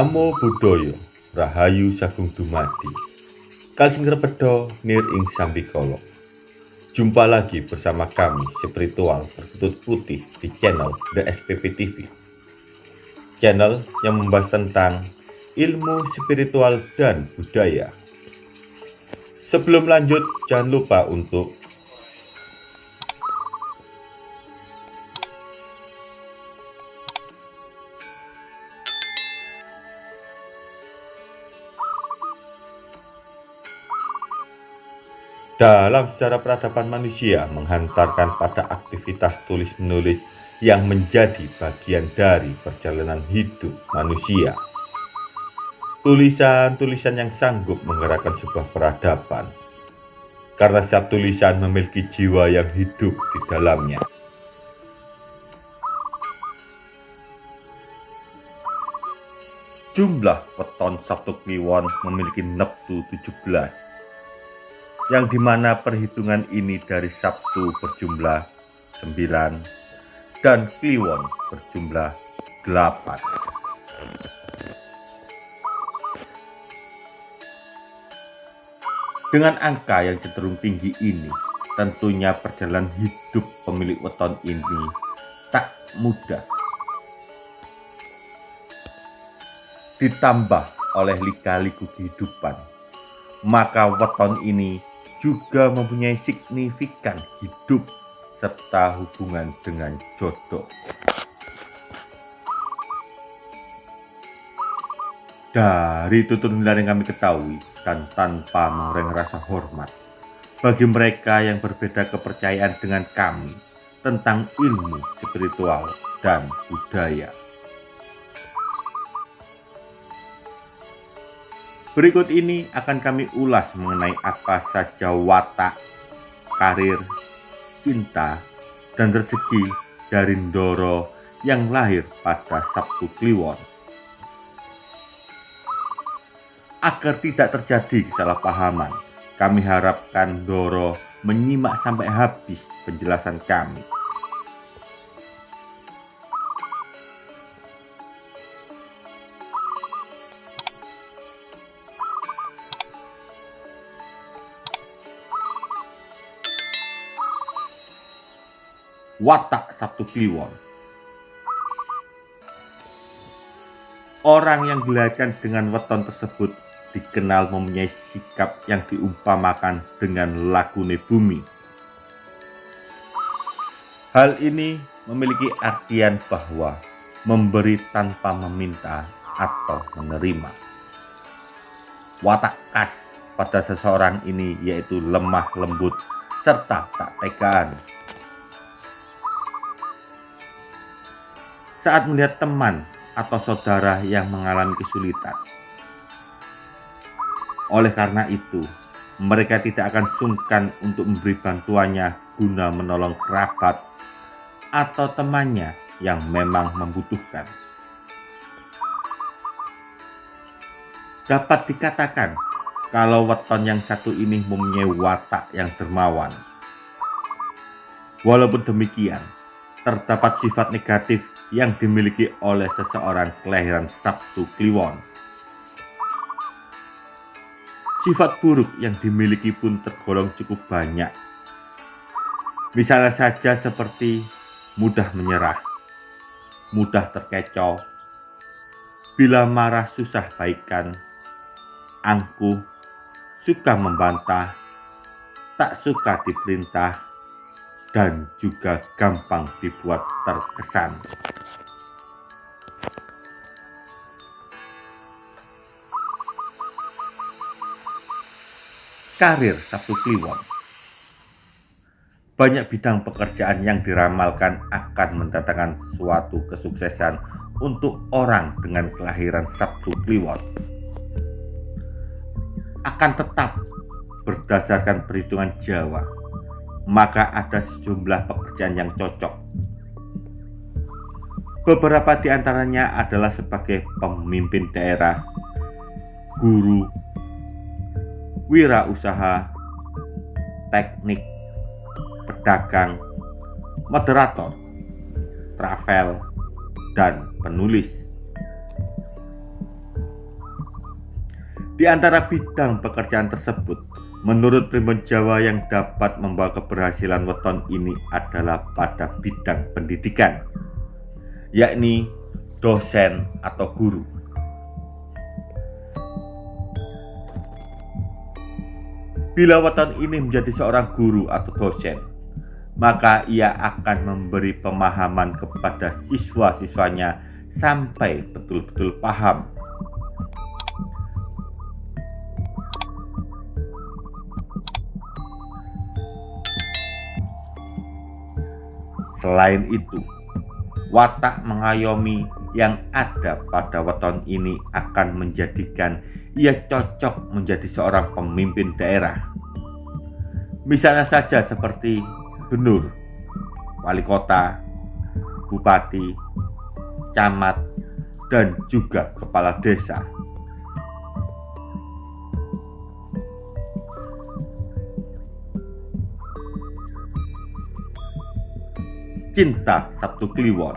Namo Buddhaya Rahayu Sagung Dumadi. Kalsing Repedo Nir Ing Sambikolo. Jumpa lagi bersama kami spiritual bertutut putih di channel The SPP TV Channel yang membahas tentang ilmu spiritual dan budaya. Sebelum lanjut jangan lupa untuk dalam sejarah peradaban manusia menghantarkan pada aktivitas tulis-menulis yang menjadi bagian dari perjalanan hidup manusia. Tulisan-tulisan yang sanggup menggerakkan sebuah peradaban, karena setiap tulisan memiliki jiwa yang hidup di dalamnya. Jumlah weton Sabtu Kliwon memiliki neptu 17 yang di mana perhitungan ini dari Sabtu berjumlah 9 dan Kliwon berjumlah 8. Dengan angka yang cenderung tinggi ini, tentunya perjalanan hidup pemilik weton ini tak mudah. Ditambah oleh lika-liku kehidupan, maka weton ini juga mempunyai signifikan hidup serta hubungan dengan jodoh. Dari tutur yang kami ketahui dan tanpa mengurangi rasa hormat bagi mereka yang berbeda kepercayaan dengan kami tentang ilmu spiritual dan budaya. Berikut ini akan kami ulas mengenai apa saja watak, karir, cinta, dan rezeki dari Ndoro yang lahir pada Sabtu Kliwon. Agar tidak terjadi kesalahpahaman, kami harapkan Ndoro menyimak sampai habis penjelasan kami. Watak Sabtu Kliwon. Orang yang dilahirkan dengan weton tersebut dikenal mempunyai sikap yang diumpamakan dengan lagune bumi. Hal ini memiliki artian bahwa memberi tanpa meminta atau menerima. Watak khas pada seseorang ini yaitu lemah lembut serta tak tegaan saat melihat teman atau saudara yang mengalami kesulitan. Oleh karena itu, mereka tidak akan sungkan untuk memberi bantuannya guna menolong kerabat atau temannya yang memang membutuhkan. Dapat dikatakan kalau weton yang satu ini mempunyai watak yang dermawan. Walaupun demikian, terdapat sifat negatif yang dimiliki oleh seseorang kelahiran Sabtu Kliwon. Sifat buruk yang dimiliki pun tergolong cukup banyak. Misalnya saja seperti mudah menyerah, mudah terkecoh, bila marah susah baikan, angkuh, suka membantah, tak suka diperintah, dan juga gampang dibuat terkesan. Karir Sabtu Kliwon Banyak bidang pekerjaan yang diramalkan akan mendatangkan suatu kesuksesan untuk orang dengan kelahiran Sabtu Kliwon. Akan tetap berdasarkan perhitungan Jawa, maka ada sejumlah pekerjaan yang cocok. Beberapa di antaranya adalah sebagai pemimpin daerah, guru, wirausaha, teknik, pedagang, moderator, travel, dan penulis. Di antara bidang pekerjaan tersebut, menurut primbon Jawa yang dapat membawa keberhasilan weton ini adalah pada bidang pendidikan, yakni dosen atau guru. Bila weton ini menjadi seorang guru atau dosen, maka ia akan memberi pemahaman kepada siswa-siswanya sampai betul-betul paham Selain itu, watak mengayomi yang ada pada weton ini akan menjadikan ia cocok menjadi seorang pemimpin daerah. Misalnya saja seperti gubernur, wali kota, bupati, camat, dan juga kepala desa. Cinta Sabtu Kliwon.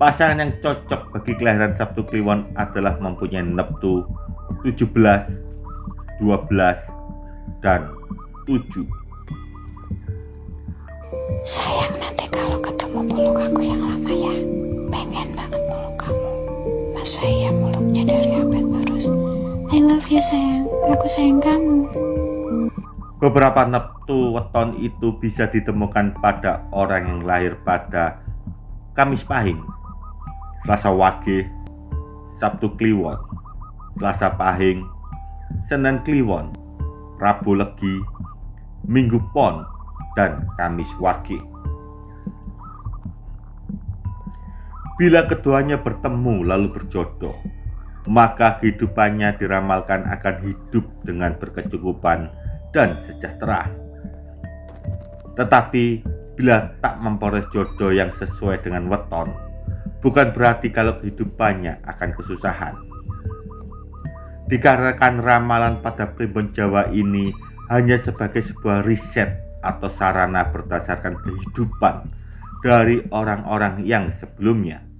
Pasangan yang cocok bagi kelahiran Sabtu Kliwon adalah mempunyai neptu 17, 12, dan 7 Sayang nanti kalau ketemu peluk aku yang lama ya. Pengen banget peluk kamu. Masa iya muluknya dari apa terus I love you sayang. Aku sayang kamu Beberapa neptu weton itu bisa ditemukan pada orang yang lahir pada Kamis Pahing, Selasa Wage, Sabtu Kliwon, Selasa Pahing, Senin Kliwon, Rabu Legi, Minggu Pon, dan Kamis Wage. Bila keduanya bertemu lalu berjodoh, maka kehidupannya diramalkan akan hidup dengan berkecukupan dan sejahtera. Tetapi bila tak memperoleh jodoh yang sesuai dengan weton, bukan berarti kalau kehidupannya akan kesusahan. Dikarenakan ramalan pada primbon Jawa ini hanya sebagai sebuah riset atau sarana berdasarkan kehidupan dari orang-orang yang sebelumnya.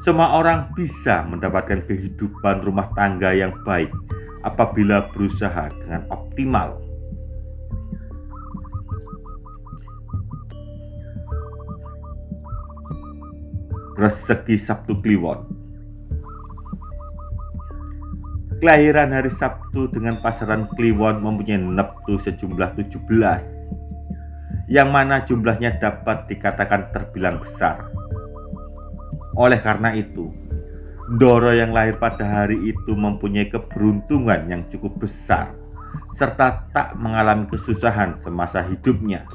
Semua orang bisa mendapatkan kehidupan rumah tangga yang baik apabila berusaha dengan optimal. Rezeki Sabtu Kliwon Kelahiran hari Sabtu dengan pasaran Kliwon mempunyai neptu sejumlah 17 yang mana jumlahnya dapat dikatakan terbilang besar oleh karena itu, Ndoro yang lahir pada hari itu mempunyai keberuntungan yang cukup besar serta tak mengalami kesusahan semasa hidupnya.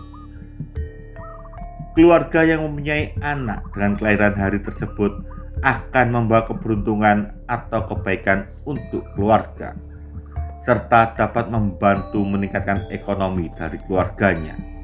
Keluarga yang mempunyai anak dengan kelahiran hari tersebut akan membawa keberuntungan atau kebaikan untuk keluarga serta dapat membantu meningkatkan ekonomi dari keluarganya.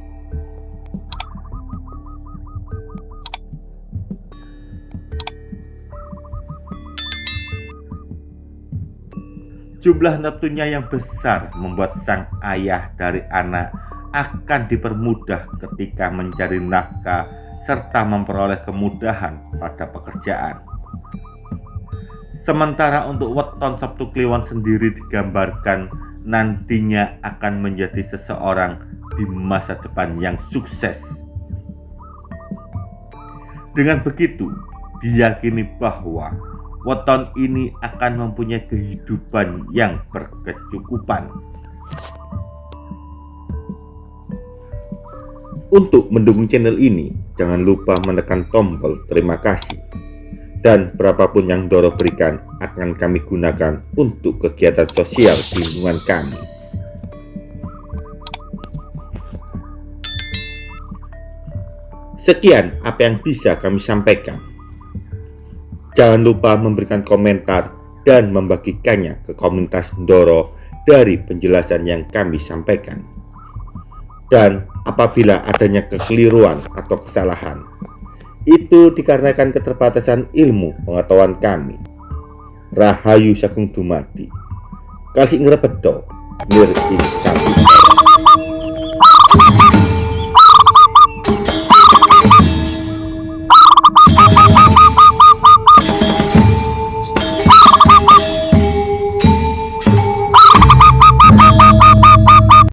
Jumlah neptunya yang besar membuat sang ayah dari anak akan dipermudah ketika mencari nafkah serta memperoleh kemudahan pada pekerjaan. Sementara untuk weton Sabtu Kliwon sendiri digambarkan nantinya akan menjadi seseorang di masa depan yang sukses. Dengan begitu, diyakini bahwa weton ini akan mempunyai kehidupan yang berkecukupan. Untuk mendukung channel ini, jangan lupa menekan tombol terima kasih. Dan berapapun yang Doro berikan akan kami gunakan untuk kegiatan sosial di lingkungan kami. Sekian apa yang bisa kami sampaikan. Jangan lupa memberikan komentar dan membagikannya ke komunitas Ndoro dari penjelasan yang kami sampaikan. Dan apabila adanya kekeliruan atau kesalahan, itu dikarenakan keterbatasan ilmu pengetahuan kami. Rahayu Sagung Dumadi. Kasih ngrepedo, nir ing